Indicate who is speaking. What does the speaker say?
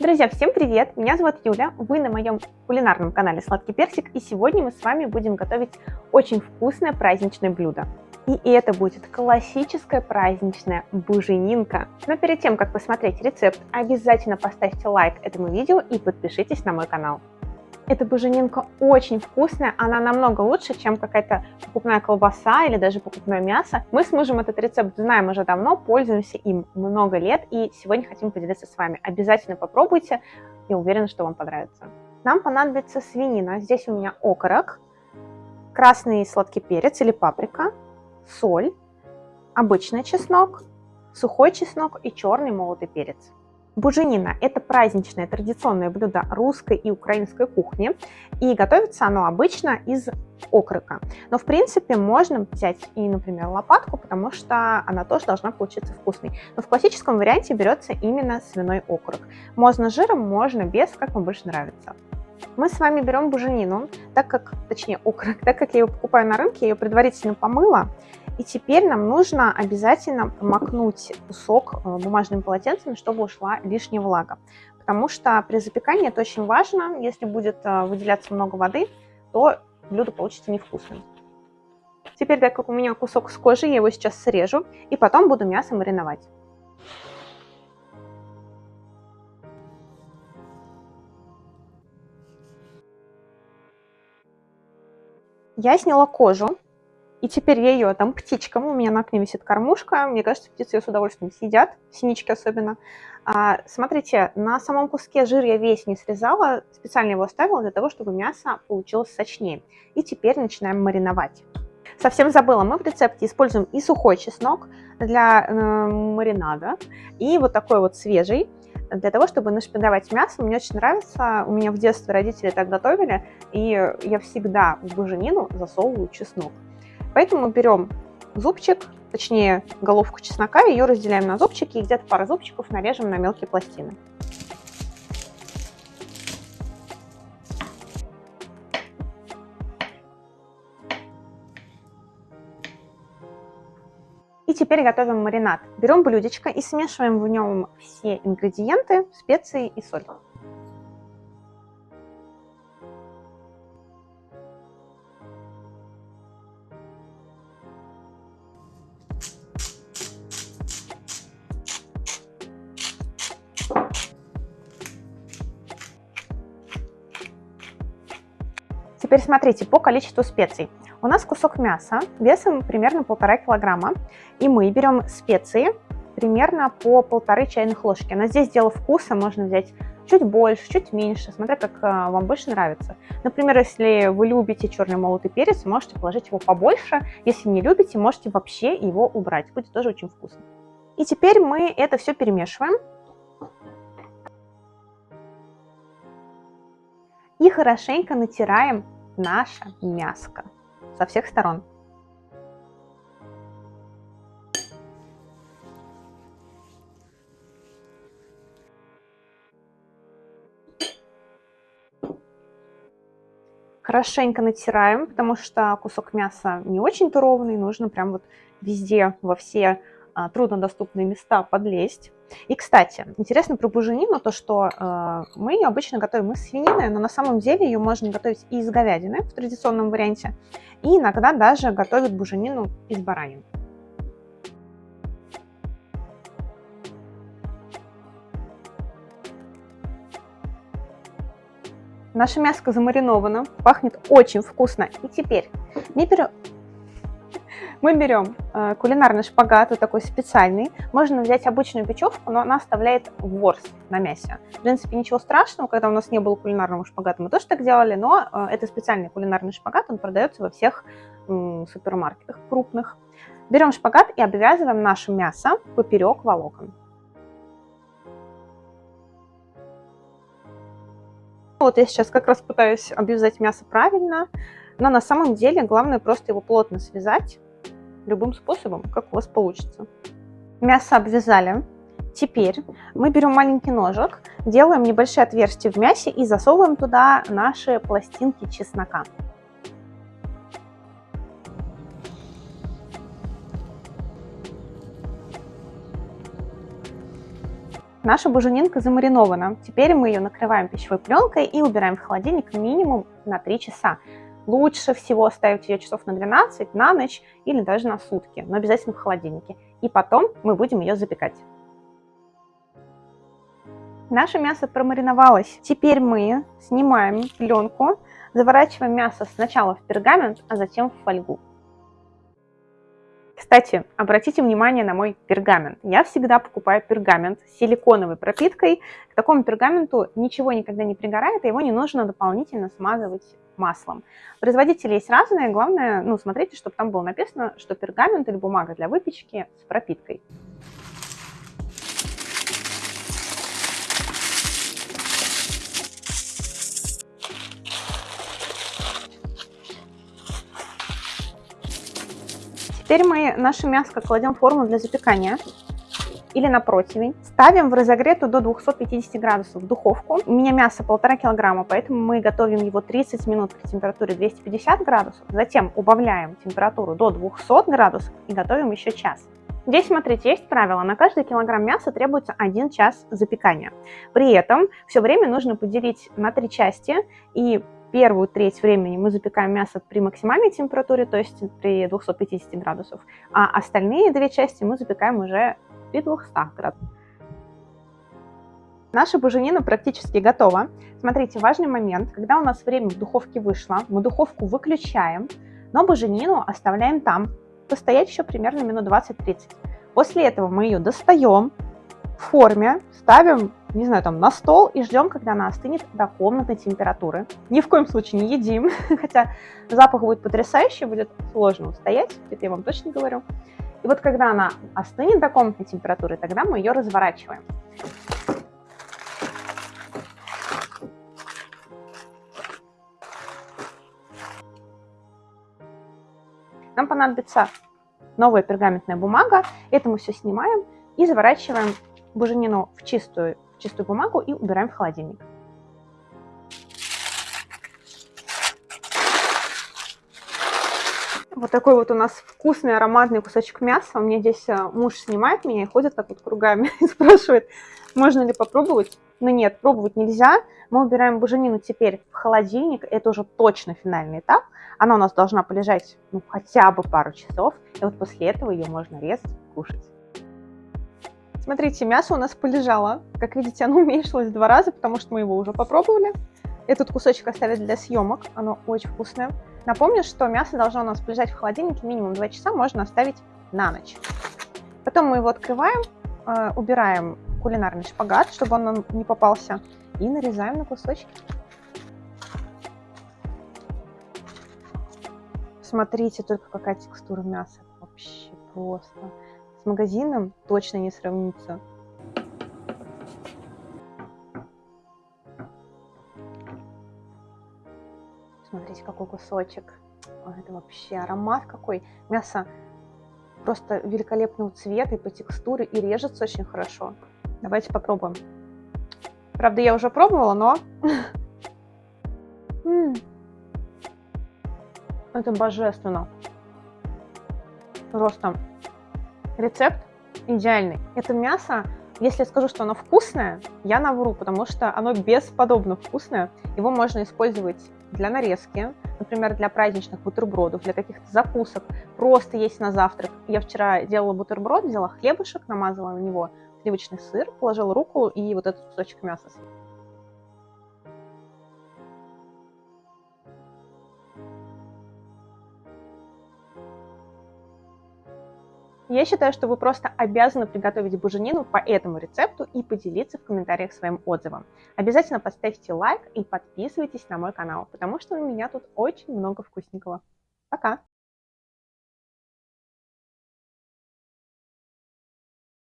Speaker 1: Друзья, всем привет! Меня зовут Юля, вы на моем кулинарном канале Сладкий Персик, и сегодня мы с вами будем готовить очень вкусное праздничное блюдо. И это будет классическая праздничная буженинка. Но перед тем, как посмотреть рецепт, обязательно поставьте лайк этому видео и подпишитесь на мой канал. Эта буженинка очень вкусная, она намного лучше, чем какая-то покупная колбаса или даже покупное мясо. Мы с мужем этот рецепт знаем уже давно, пользуемся им много лет и сегодня хотим поделиться с вами. Обязательно попробуйте, я уверена, что вам понравится. Нам понадобится свинина, здесь у меня окорок, красный сладкий перец или паприка, соль, обычный чеснок, сухой чеснок и черный молотый перец. Буженина – это праздничное традиционное блюдо русской и украинской кухни, и готовится оно обычно из окорока. Но, в принципе, можно взять и, например, лопатку, потому что она тоже должна получиться вкусной. Но в классическом варианте берется именно свиной окорок. Можно жиром, можно без, как вам больше нравится. Мы с вами берем буженину, так как, точнее окорок, так как я ее покупаю на рынке, я ее предварительно помыла, и теперь нам нужно обязательно промокнуть кусок э, бумажным полотенцем, чтобы ушла лишняя влага. Потому что при запекании это очень важно. Если будет э, выделяться много воды, то блюдо получится невкусным. Теперь, так как у меня кусок с кожи, я его сейчас срежу и потом буду мясо мариновать. Я сняла кожу и теперь я ее там птичкам, у меня на окне висит кормушка, мне кажется, птицы ее с удовольствием съедят, синички особенно. А, смотрите, на самом куске жир я весь не срезала, специально его оставила для того, чтобы мясо получилось сочнее. И теперь начинаем мариновать. Совсем забыла, мы в рецепте используем и сухой чеснок для э, маринада, и вот такой вот свежий, для того, чтобы нашпиговать мясо. Мне очень нравится, у меня в детстве родители так готовили, и я всегда в буженину засовываю чеснок. Поэтому берем зубчик, точнее головку чеснока, ее разделяем на зубчики и где-то пару зубчиков нарежем на мелкие пластины. И теперь готовим маринад. Берем блюдечко и смешиваем в нем все ингредиенты, специи и соль. Теперь смотрите по количеству специй. У нас кусок мяса весом примерно полтора килограмма, и мы берем специи примерно по полторы чайных ложки. На здесь дело вкуса, можно взять чуть больше, чуть меньше, смотря как а, вам больше нравится. Например, если вы любите черный молотый перец, можете положить его побольше. Если не любите, можете вообще его убрать. Будет тоже очень вкусно. И теперь мы это все перемешиваем. И хорошенько натираем наша мяско со всех сторон. Хорошенько натираем, потому что кусок мяса не очень-то ровный, нужно прям вот везде, во все труднодоступные места подлезть. И, кстати, интересно про буженину, то, что э, мы ее обычно готовим из свинины, но на самом деле ее можно готовить и из говядины в традиционном варианте, и иногда даже готовят буженину из баранины. Наше мяско замариновано, пахнет очень вкусно. И теперь берем, мы берем э, кулинарный шпагат, вот такой специальный. Можно взять обычную печевку, но она оставляет ворс на мясе. В принципе, ничего страшного, когда у нас не было кулинарного шпагата, мы тоже так делали, но э, это специальный кулинарный шпагат, он продается во всех супермаркетах крупных. Берем шпагат и обвязываем наше мясо поперек волокон. Вот я сейчас как раз пытаюсь обвязать мясо правильно, но на самом деле главное просто его плотно связать любым способом, как у вас получится. Мясо обвязали. Теперь мы берем маленький ножик, делаем небольшие отверстия в мясе и засовываем туда наши пластинки чеснока. Наша буженинка замаринована. Теперь мы ее накрываем пищевой пленкой и убираем в холодильник минимум на 3 часа. Лучше всего оставить ее часов на 12, на ночь или даже на сутки, но обязательно в холодильнике. И потом мы будем ее запекать. Наше мясо промариновалось. Теперь мы снимаем пленку, заворачиваем мясо сначала в пергамент, а затем в фольгу. Кстати, обратите внимание на мой пергамент. Я всегда покупаю пергамент с силиконовой пропиткой. К такому пергаменту ничего никогда не пригорает, и его не нужно дополнительно смазывать маслом. Производители есть разные, главное, ну, смотрите, чтобы там было написано, что пергамент или бумага для выпечки с пропиткой. Теперь мы наше мясо кладем в форму для запекания или на противень. Ставим в разогретую до 250 градусов духовку. У меня мясо полтора килограмма, поэтому мы готовим его 30 минут при температуре 250 градусов. Затем убавляем температуру до 200 градусов и готовим еще час. Здесь, смотрите, есть правило. На каждый килограмм мяса требуется 1 час запекания. При этом все время нужно поделить на три части и первую треть времени мы запекаем мясо при максимальной температуре, то есть при 250 градусов, а остальные две части мы запекаем уже при 200 градусах. Наша буженина практически готова. Смотрите, важный момент. Когда у нас время в духовке вышло, мы духовку выключаем, но буженину оставляем там, постоять еще примерно минут 20-30. После этого мы ее достаем в форме, ставим не знаю, там на стол и ждем, когда она остынет до комнатной температуры. Ни в коем случае не едим, хотя запах будет потрясающий, будет сложно устоять, это я вам точно говорю. И вот когда она остынет до комнатной температуры, тогда мы ее разворачиваем. Нам понадобится новая пергаментная бумага. Это мы все снимаем и заворачиваем буженину в чистую чистую бумагу и убираем в холодильник. Вот такой вот у нас вкусный ароматный кусочек мяса. У меня здесь э, муж снимает меня и ходит так вот кругами и спрашивает, можно ли попробовать. Но нет, пробовать нельзя. Мы убираем буженину теперь в холодильник. Это уже точно финальный этап. Она у нас должна полежать ну, хотя бы пару часов. И вот после этого ее можно резать, кушать. Смотрите, мясо у нас полежало. Как видите, оно уменьшилось два раза, потому что мы его уже попробовали. Этот кусочек оставить для съемок, оно очень вкусное. Напомню, что мясо должно у нас полежать в холодильнике минимум 2 часа, можно оставить на ночь. Потом мы его открываем, э, убираем кулинарный шпагат, чтобы он нам не попался, и нарезаем на кусочки. Смотрите только, какая текстура мяса. Вообще просто. С магазином точно не сравнится. Смотрите, какой кусочек. Это вообще аромат какой. Мясо просто великолепного цвета и по текстуре, и режется очень хорошо. Давайте попробуем. Правда, я уже пробовала, но... Это божественно. Просто Рецепт идеальный. Это мясо, если я скажу, что оно вкусное, я навру, потому что оно бесподобно вкусное. Его можно использовать для нарезки, например, для праздничных бутербродов, для каких-то закусок, просто есть на завтрак. Я вчера делала бутерброд, взяла хлебушек, намазала на него сливочный сыр, положила руку и вот этот кусочек мяса Я считаю, что вы просто обязаны приготовить буженину по этому рецепту и поделиться в комментариях своим отзывом. Обязательно поставьте лайк и подписывайтесь на мой канал, потому что у меня тут очень много вкусненького. Пока!